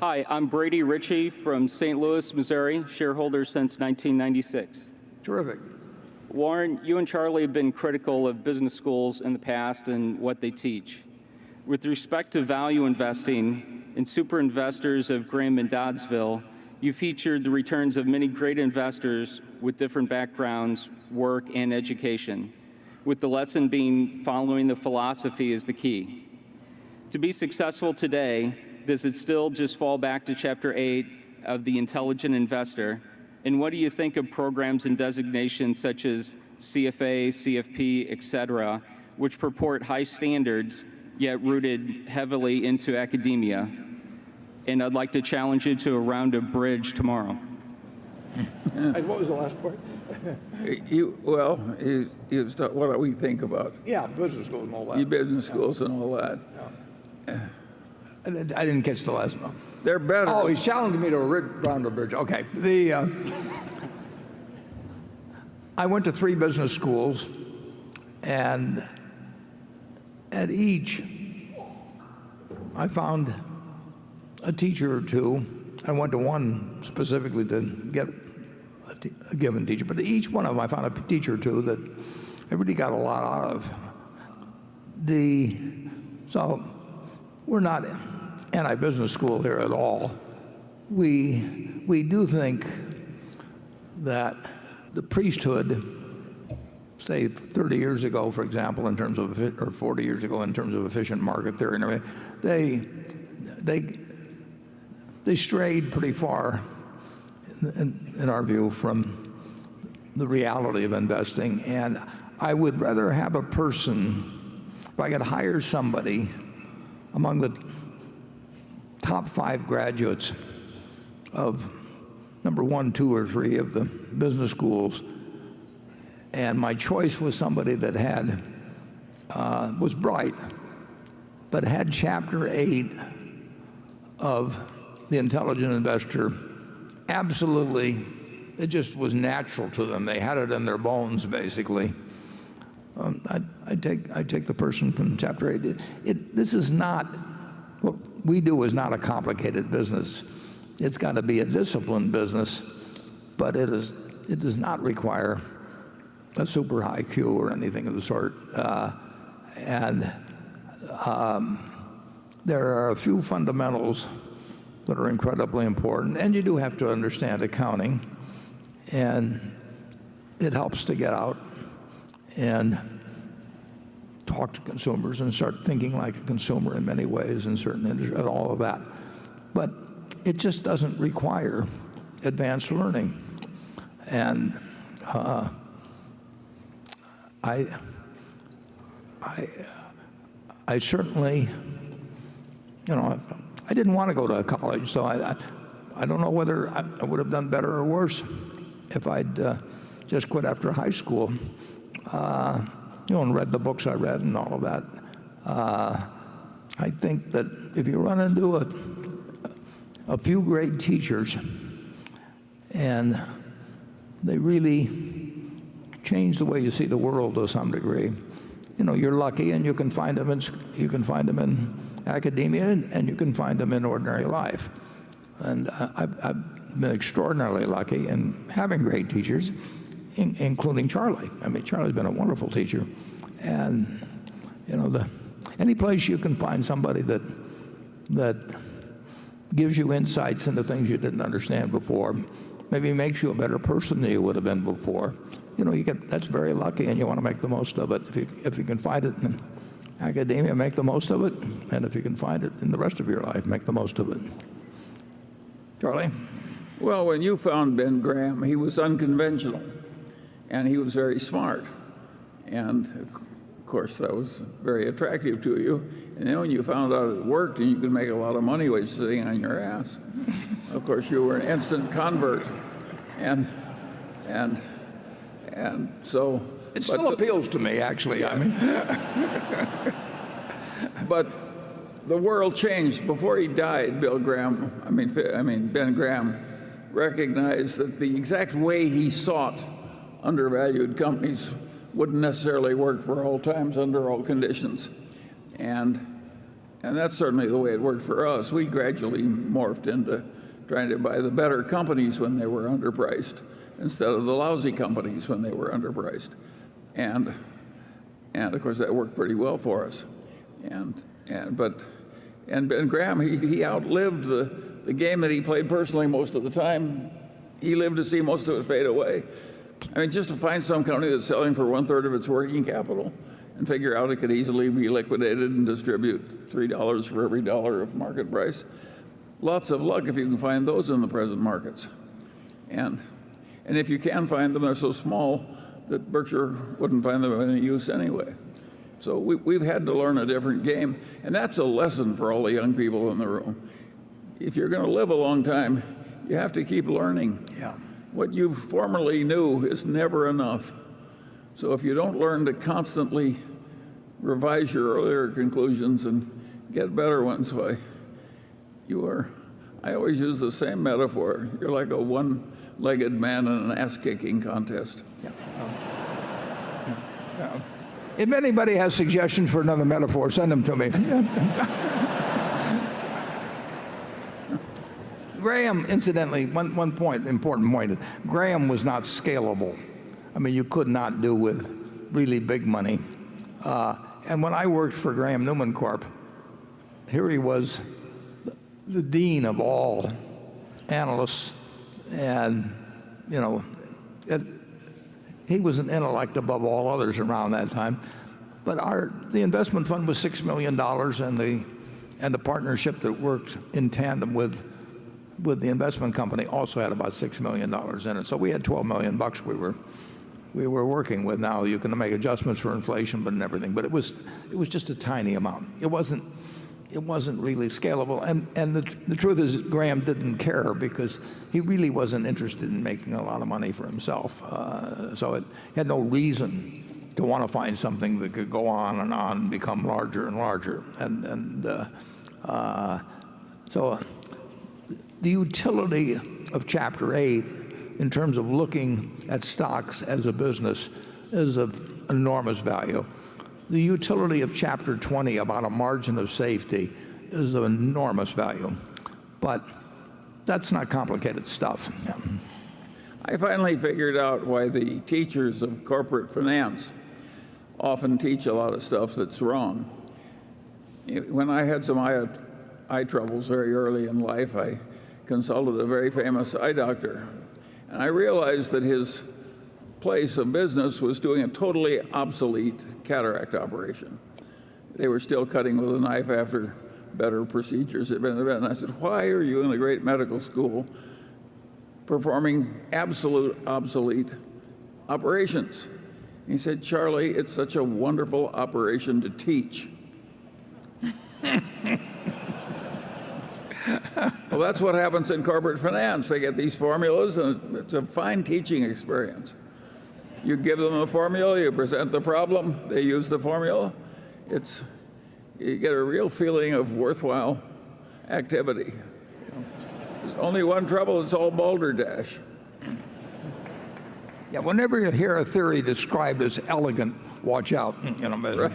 Hi, I'm Brady Ritchie from St. Louis, Missouri, shareholder since 1996. Terrific. Warren, you and Charlie have been critical of business schools in the past and what they teach. With respect to value investing in super investors of Graham and Doddsville, you featured the returns of many great investors with different backgrounds, work, and education, with the lesson being following the philosophy is the key. To be successful today, does it still just fall back to Chapter 8 of The Intelligent Investor? And what do you think of programs and designations such as CFA, CFP, et cetera, which purport high standards, yet rooted heavily into academia? And I'd like to challenge you to a round of bridge tomorrow. And What was the last part? You, well, you, you start, what do we think about Yeah, business schools and all that. your business schools and all that? I didn't- I didn't catch the last one. They're better. Oh, he's challenging me to a ri- round bridge. Okay. The, uh, I went to three business schools, and at each, I found a teacher or two. I went to one specifically to get a, a given teacher, but each one of them I found a teacher or two that I really got a lot out of. The, so we're not anti-business school here at all. We, we do think that the priesthood, say 30 years ago, for example, in terms of, or 40 years ago, in terms of efficient market theory they, they, they strayed pretty far, in, in our view, from the reality of investing. And I would rather have a person, if I could hire somebody among the top five graduates of number one, two, or three of the business schools, and my choice was somebody that had uh, was bright, but had chapter eight of the intelligent investor. Absolutely, it just was natural to them. They had it in their bones, basically. Um, I, I take I take the person from chapter eight. It, it, this is not we do is not a complicated business. It's got to be a disciplined business, but it is it does not require a super high IQ or anything of the sort. Uh, and um, there are a few fundamentals that are incredibly important, and you do have to understand accounting, and it helps to get out and talk to consumers and start thinking like a consumer in many ways in certain industries and all of that. But it just doesn't require advanced learning. And uh, I, I, I certainly, you know, I didn't want to go to college, so I, I, I don't know whether I, I would have done better or worse if I'd uh, just quit after high school. Uh, you know, and read the books I read and all of that. Uh, I think that if you run into a, a few great teachers and they really change the way you see the world to some degree, you know, you're lucky and you can find them in, you can find them in academia and, you can find them in ordinary life. And uh, I've, I've been extraordinarily lucky in having great teachers in, including Charlie. I mean, Charlie's been a wonderful teacher. And, you know, the, any place you can find somebody that, that gives you insights into things you didn't understand before, maybe makes you a better person than you would have been before, you know, you get, that's very lucky and you want to make the most of it. If you, if you can find it in academia, make the most of it. And if you can find it in the rest of your life, make the most of it. Charlie? Well, when you found Ben Graham, he was unconventional and he was very smart. And of course, that was very attractive to you. And then when you found out it worked and you could make a lot of money while sitting on your ass, of course, you were an instant convert. And, and, and so. It still the- appeals to me, actually. I mean, But the world changed. Before he died, Bill Graham, I mean, I mean Ben Graham, recognized that the exact way he sought undervalued companies wouldn't necessarily work for all times under all conditions. And And that's certainly the way it worked for us. We gradually morphed into trying to buy the better companies when they were underpriced instead of the lousy companies when they were underpriced. And, and of course, that worked pretty well for us. And, and, but, and Ben Graham, he, he outlived the, the game that he played personally most of the time. He lived to see most of it fade away. I mean, just to find some company that's selling for one third of its working capital and figure out it could easily be liquidated and distribute $3 for every dollar of market price. Lots of luck if you can find those in the present markets. And, and if you can find them, they're so small that Berkshire wouldn't find them of any use anyway. So we, we've had to learn a different game, and that's a lesson for all the young people in the room. If you're going to live a long time, you have to keep learning. Yeah. What you formerly knew is never enough. So if you don't learn to constantly revise your earlier conclusions and get better ones, why, you are, I always use the same metaphor. You're like a one-legged man in an ass-kicking contest. If anybody has suggestions for another metaphor, send them to me. Graham, incidentally, one, one point, important point, Graham was not scalable. I mean, you could not do with really big money. Uh, and when I worked for Graham Newman Corp., here he was, the, the dean of all analysts, and, you know, it, he was an intellect above all others around that time. But our, the investment fund was $6 million, and the, and the partnership that worked in tandem with, with the investment company also had about $6 million in it. So we had 12 million bucks we were, we were working with. Now you can make adjustments for inflation, but and everything. But it was, it was just a tiny amount. It wasn't, it wasn't really scalable. And, and the, the truth is, Graham didn't care because he really wasn't interested in making a lot of money for himself. Uh, so it had no reason to want to find something that could go on and on and become larger and larger. And, and uh, uh, so the utility of Chapter 8 in terms of looking at stocks as a business is of enormous value. The utility of Chapter 20 about a margin of safety is of enormous value. But that's not complicated stuff. I finally figured out why the teachers of corporate finance often teach a lot of stuff that's wrong. When I had some eye, eye troubles very early in life, I consulted a very famous eye doctor. And I realized that his place of business was doing a totally obsolete cataract operation. They were still cutting with a knife after better procedures had been invented. And I said, why are you in a great medical school performing absolute obsolete operations? He said, Charlie, it's such a wonderful operation to teach. Well, that's what happens in corporate finance. They get these formulas, and it's a fine teaching experience. You give them a formula, you present the problem, they use the formula. It's, you get a real feeling of worthwhile activity. There's only one trouble, it's all balderdash. Yeah, whenever you hear a theory described as elegant, watch out. You know, Right.